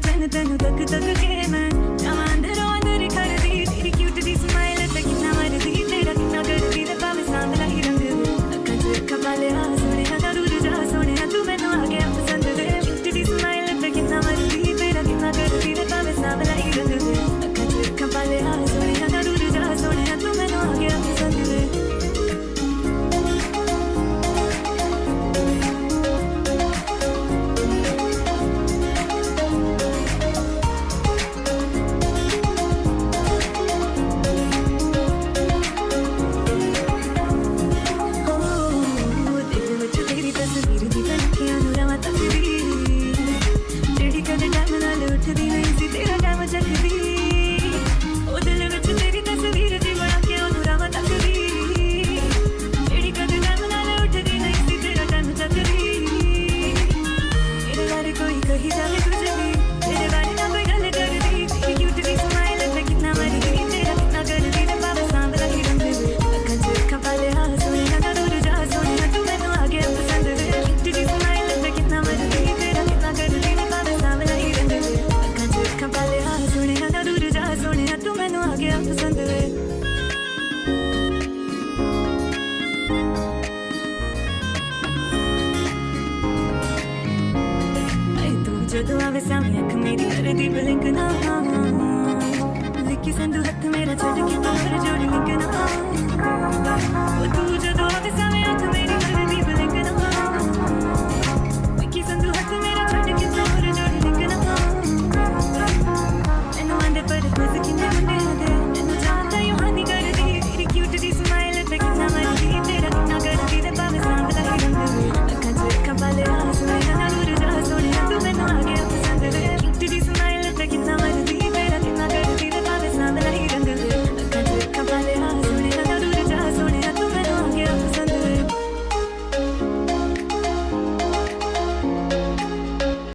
pretend that you're the good, the good game, and. se तू आवे मेरी हर दी लिखी संदू हथ मेरा छोड़ के तू हर जोड़ी